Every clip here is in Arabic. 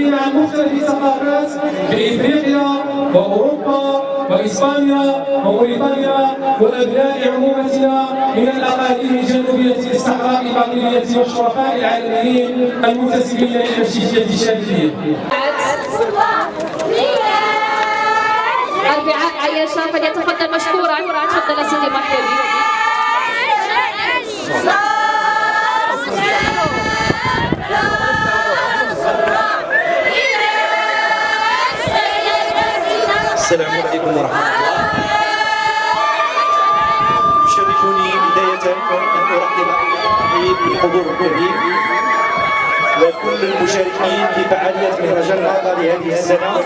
عن مختلف الثقافات بإفريقيا وأوروبا وإسبانيا وموريتانيا وأبناء عمومتنا من الأقاليم الجنوبية الصحراء الباطنية والشرفاء العالميين المنتسبين إلى الشيشية الشاذلية. أربعاء عياشة فليتفضل مشكورا تفضل سيدي مرحبا عليكم ورحمة الله. يشرفني بداية أن أرحب بالحضور الكريم وكل المشاركين في فعالية مهرجان الرابع لهذه السنة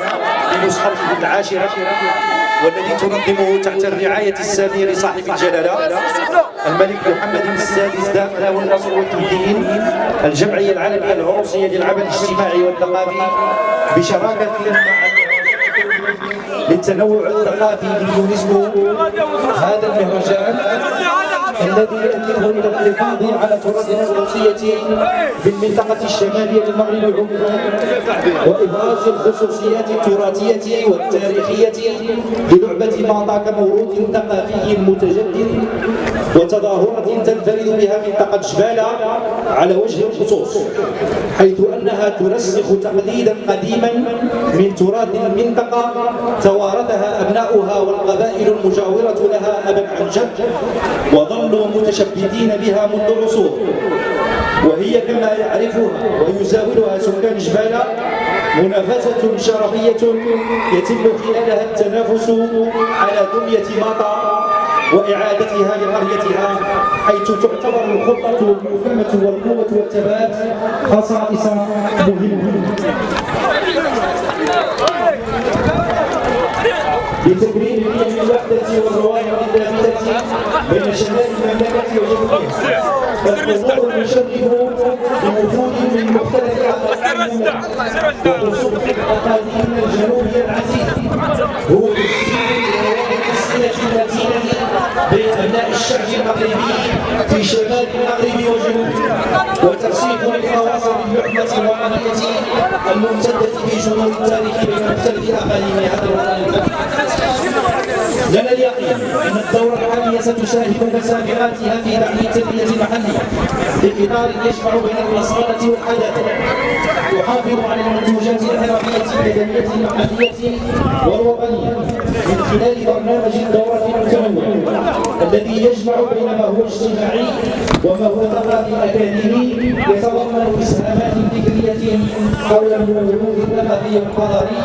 بنسخته العاشرة والذي تنظمه تحت الرعاية السامية لصاحب الجلالة الملك محمد السادس داخل والنصر والتمكين الجمعية العالمية العروسية للعمل الاجتماعي والثقافي بشراكة مع للتنوع الثقافي لليونسكو. هذا المهرجان الذي يؤديه إلى الحفاظ على تراثنا الروسية بالمنطقة الشمالية للمغرب عموما وإبراز الخصوصيات التراثية والتاريخية للعبة ماطا كموروث ثقافي متجدد وتظاهرة تنفرد بها منطقة جبالة على وجه الخصوص. أنها ترسخ تقليدا قديما من تراث المنطقة توارثها أبناؤها والقبائل المجاورة لها أبا عن جد وظلوا متشبثين بها منذ عصور وهي كما يعرفها ويزاولها سكان جبالة منافسة شرفية يتم خلالها التنافس على دمية ماطا وإعادتها لقريتها حيث تعتبر الخطة المفهمة والقوة والثبات خصائص مهمة. لتكريم الوحدة والروابط الثابتة بين شمال المملكة وجنوبها فالحضور يشرف بوجود من مختلف أقاليم وخصوص أقاليم الجنوبية العزيز هو تسجيل روابط الصلة أبناء الشعب المغربي في شمال المغرب وجنوبه وترسيخ للتواصل اللحمة والعنية الممتدة في جنوب التاريخ بين مختلف أقاليم هذا الوطن لنا اليقين أن الدورة الحالية ستساهم بسابقاتها في دعم التنمية المحلية بإطار يجمع بين الأصالة والحداثة يحافظ على المنتوجات المدنية المحلية والوطنية من خلال برنامج الدورة المتنوع الذي يجمع بين ما هو اجتماعي وما هو ثقافي أكاديمي يتضمن إسهامات فكرية حول الوجود الثقافي والحضاري